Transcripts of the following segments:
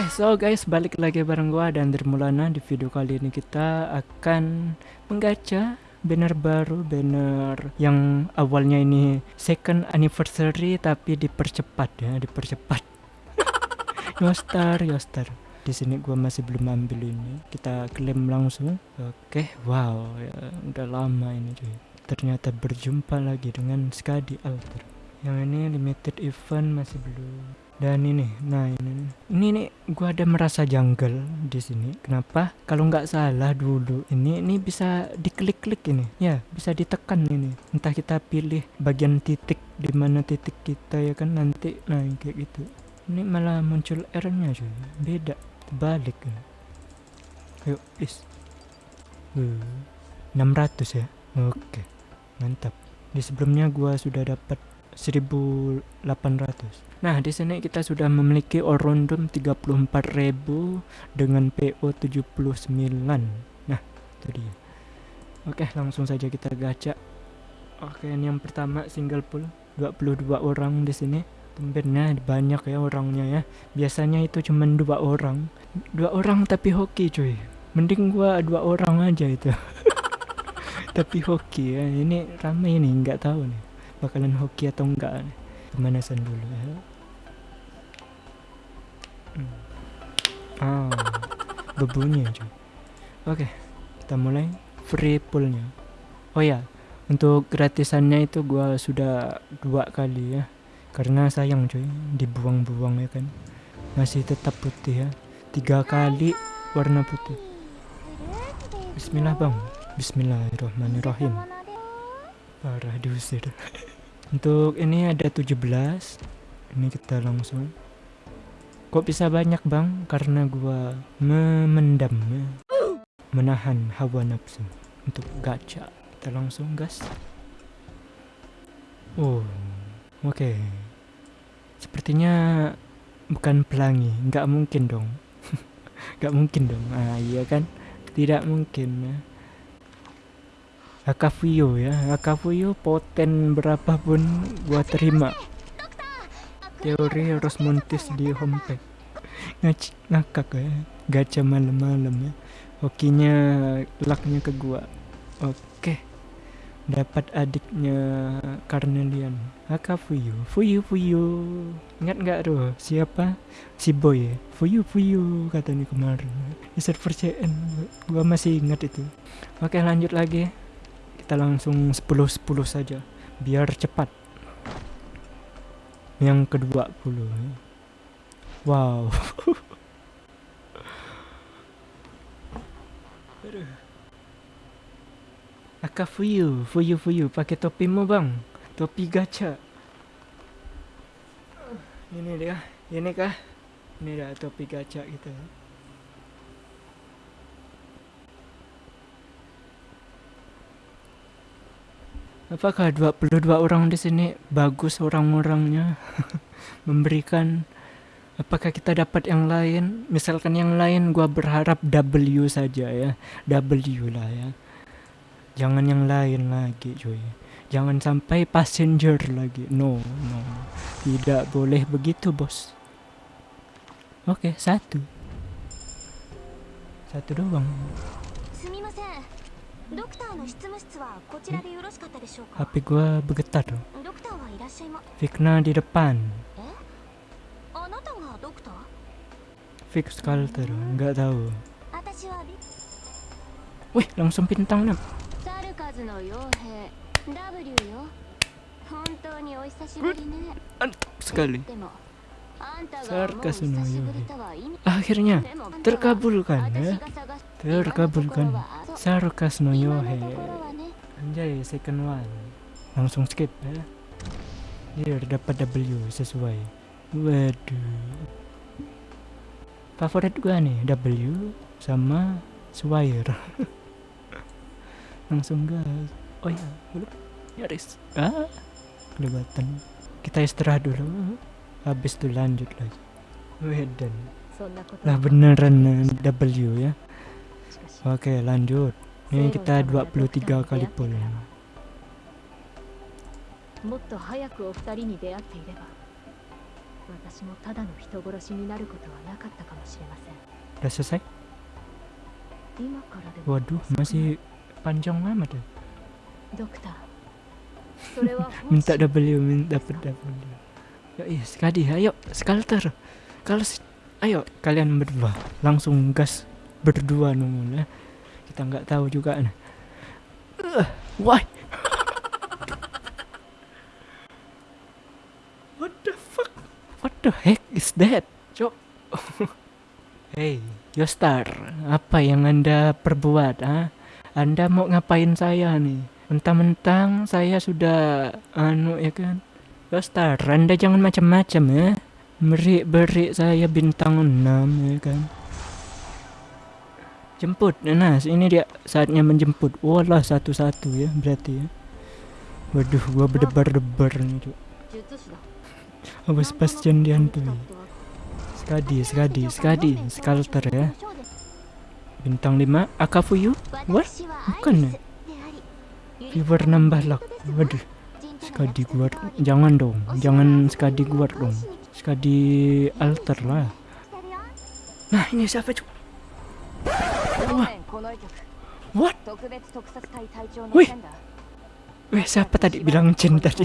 Oke, so guys, balik lagi bareng gua dan Dermulana di video kali ini kita akan menggacha banner baru, banner yang awalnya ini second anniversary tapi dipercepat ya, dipercepat. Yostar, Yostar. Di sini gua masih belum ambil ini. Kita klaim langsung. Oke, wow, ya, udah lama ini cuy. Ternyata berjumpa lagi dengan Skadi Alter. Yang ini limited event masih belum dan ini nah ini ini nih gua ada merasa janggal di sini. Kenapa? Kalau nggak salah dulu ini ini bisa diklik-klik ini. Ya bisa ditekan ini. Entah kita pilih bagian titik di mana titik kita ya kan nanti nah kayak gitu. Ini malah muncul R-nya cuy. Beda kan ayo please uh, 600 ya? Oke mantap. Di sebelumnya gua sudah dapat 1800 Nah, di sini kita sudah memiliki orondum 34.000 dengan PO 79. Nah, itu dia. Oke, langsung saja kita gacha. Oke, ini yang pertama single pool 22 orang di sini. Tumbennya banyak ya orangnya ya. Biasanya itu cuma dua orang. Dua orang tapi hoki cuy. Mending gua dua orang aja itu. tapi hoki ya. Ini ramai ini nggak tahu nih bakalan hoki atau enggak. Pemanasan dulu ya. Hmm. Ah, berbunyi aja. Oke, kita mulai free poolnya. Oh ya, untuk gratisannya itu gua sudah dua kali ya. Karena sayang cuy, dibuang-buang ya kan. Masih tetap putih ya. Tiga kali warna putih. Bismillah bang. Bismillahirrahmanirrahim. Parah diusir. untuk ini ada 17. Ini kita langsung Kok bisa banyak bang? Karena gua memendam, menahan hawa nafsu untuk gacha. Kita langsung gas. Oh, oke. Okay. Sepertinya bukan pelangi, nggak mungkin dong. nggak mungkin dong. Ah iya kan? Tidak mungkin ya. Akafuyo ya, Akafuyo poten berapapun gua terima. Teori harus montis di homepage. Ngac ngakak ya. Gacha malam-malam ya. Hokinya lucknya ke gua. Oke. Dapat adiknya Carnelian. Aka Fuyu Fuyu. Fuyu ingat nggak tuh siapa? Si boy ya. Fuyu Fuyu katanya kemarin. Di server CN gua masih ingat itu. Oke lanjut lagi kita langsung 10-10 saja biar cepat yang kedua puluh wow Aka Fuyu, Fuyu Fuyu, pakai topimu bang, topi gacha. Ini dia, ini kah? Ini dia topi gacha kita. Apakah 22 orang di sini? Bagus orang-orangnya. Memberikan. Apakah kita dapat yang lain? Misalkan yang lain gua berharap W saja ya. W lah ya. Jangan yang lain lagi cuy. Jangan sampai passenger lagi. No no. Tidak boleh begitu bos. Oke satu. Satu doang HP gua bergetar dong. Fikna di depan. Fix Calter, nggak tahu. Wih, langsung bintang 6. sekali. Sarkas Akhirnya terkabulkan ya. Terkabulkan. Sarkas no Yohe. Anjay, second one. Langsung skip ya. Here dapat W sesuai. Waduh. Favorit gua nih W sama Swire. Langsung gas. Oh ya, belum. Nyaris. Ah, kelewatan. Kita istirahat dulu habis itu lanjut lagi Wedan lah beneran W ya Oke, lanjut. Ini kita 23 kali pull. Ya. Udah selesai? Waduh, masih panjang lama ya. deh. minta W, minta W. Yo, iya, sekali, ayo, skalter. Kalau ayo kalian berdua langsung gas berdua nunggu ya kita nggak tahu juga nih. Uh, why what the fuck? What the heck is that cok? Hey Yostar apa yang anda perbuat ah anda mau ngapain saya nih? Mentang-mentang saya sudah anu ya kan? Yostar anda jangan macam-macam ya. Beri-beri saya bintang 6 ya kan jemput. Nah ini dia saatnya menjemput. Oh, Walah satu-satu ya berarti ya. Waduh gua berdebar-debar nih cuk. Oh, Apa Sebastian dihantui Skadi, Skadi, Skadi, Skalter ya. Bintang 5, Akafuyu? What? Bukan ya? Viewer nambah lak. waduh. Skadi gua jangan dong, jangan Skadi gua dong. Skadi alter lah. Nah ini siapa cuy? What? Wih. Wih, siapa tadi bilang Chen tadi?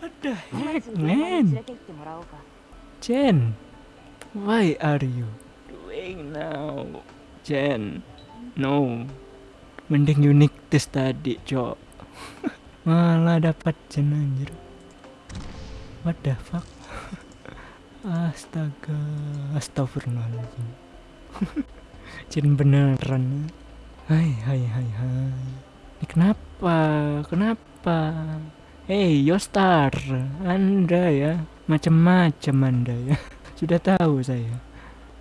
What the heck, man? Jen, why are you doing now? Jen, no. Mending unik this tadi, cok. Malah dapat Chen anjir. What the fuck? Astaga astagfirullahaladzim. Chen beneran hai hai hai hai. Ini kenapa? Kenapa? Hei Yostar Anda ya? Macam-macam Anda ya? Sudah tahu saya?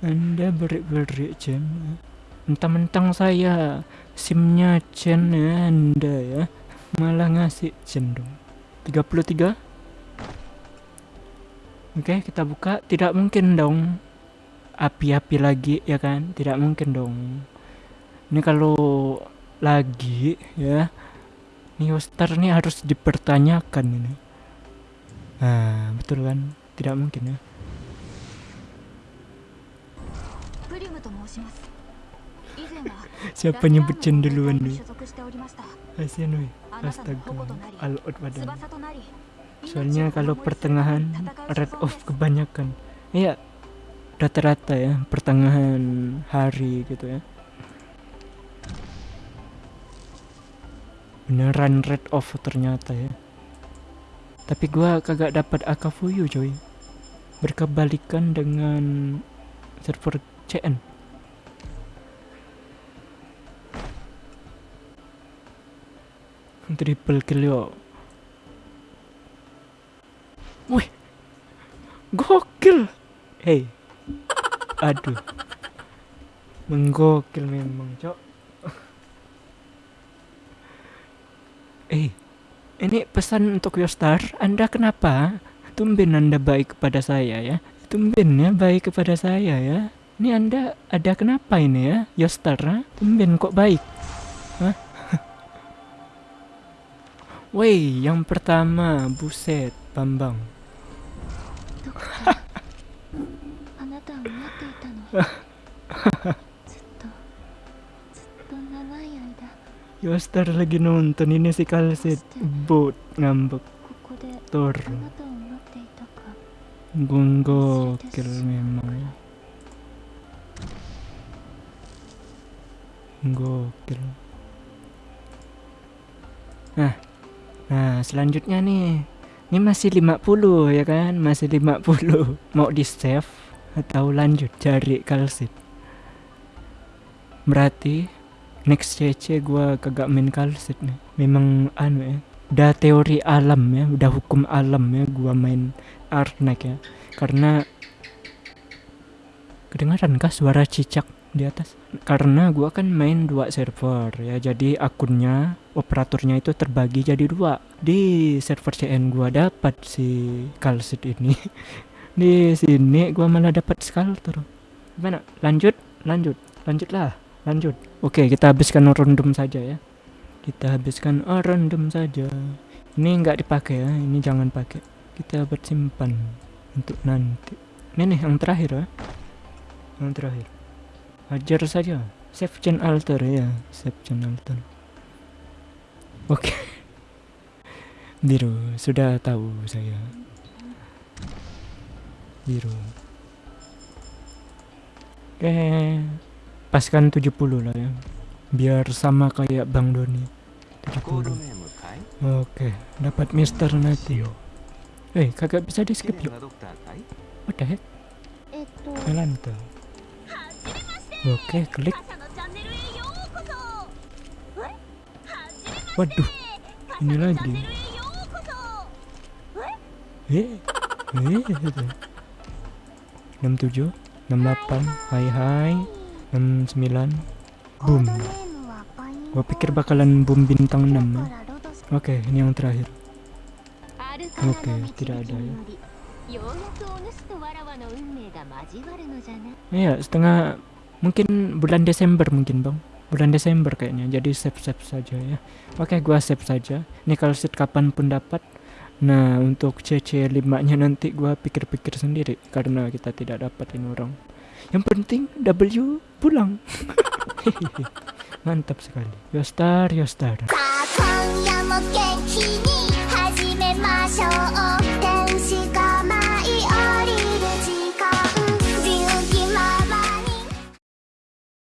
Anda berik-berik Chen Mentang-mentang saya SIM-nya Chen ya Anda ya? Malah ngasih Chen dong. 33 Oke, okay, kita buka. Tidak mungkin dong. Api-api lagi, ya kan? Tidak mungkin dong. Ini kalau lagi, ya. New Star ini harus dipertanyakan ini. Nah, betul kan? Tidak mungkin ya. Siapa nyebut duluan nih? Asian. Astaga. Al-Ud soalnya kalau pertengahan red off kebanyakan. Iya rata-rata ya pertengahan hari gitu ya. Beneran red off ternyata ya. Tapi gua kagak dapat akafuyu coy. Berkebalikan dengan server CN triple kill yuk Wih. Gokil. Hei Aduh. Menggokil memang cok. Eh Ini pesan untuk Yostar. Anda kenapa Tumben anda baik kepada saya ya? Tumben ya baik kepada saya ya? Ini anda ada kenapa ini ya? Yostar ha? Tumben kok baik. Hah? Woi yang pertama Buset Bambang ずっとずっと長い間 Yostar lagi nonton ini si Kalsit bot ngambek ここで Tor あなたを待っていたか Gokil memang Gokil Nah Nah selanjutnya nih Ini masih 50 ya kan Masih 50 Mau di save Atau lanjut cari Kalsit Berarti Next CC gua kagak main Kalsit nih Memang anu ya Udah teori alam ya Udah hukum alam ya Gua main Arnak ya Karena Kedengaran kah suara cicak di atas? Karena gua kan main dua server ya Jadi akunnya Operatornya itu terbagi jadi dua Di server CN gua dapat si Kalsit ini Di sini gua malah dapat Skalter Gimana? Lanjut? Lanjut? Lanjutlah Lanjut. Oke kita habiskan random saja ya. Kita habiskan oh random saja. Ini nggak dipakai ya ini jangan pakai. Kita bersimpan untuk nanti. Ini nih yang terakhir ya. Yang terakhir. Hajar saja. Save chain alter ya save chain alter. Oke. Biru sudah tahu saya. Biru. Oke paskan 70 lah ya. Biar sama kayak Bang Doni. 70 oke dapat Mister nanti. Eh hey, kagak bisa di skip yuk. What the heck jalan tuh. Oke klik. Waduh ini lagi. Eh eh, eh, eh. 67 68 hai hai. 69 boom gua pikir bakalan boom bintang 6 ya. oke okay, ini yang terakhir oke okay, tidak ada ya Iya, setengah mungkin bulan Desember mungkin, Bang. Bulan Desember kayaknya. Jadi save-save saja ya. Oke, gua save saja. Ini kalau seat kapan pun dapat. Nah, untuk CC5-nya nanti gua pikir-pikir sendiri karena kita tidak dapat ini orang. Yang penting W pulang. Mantap sekali. Yostar, Yostar.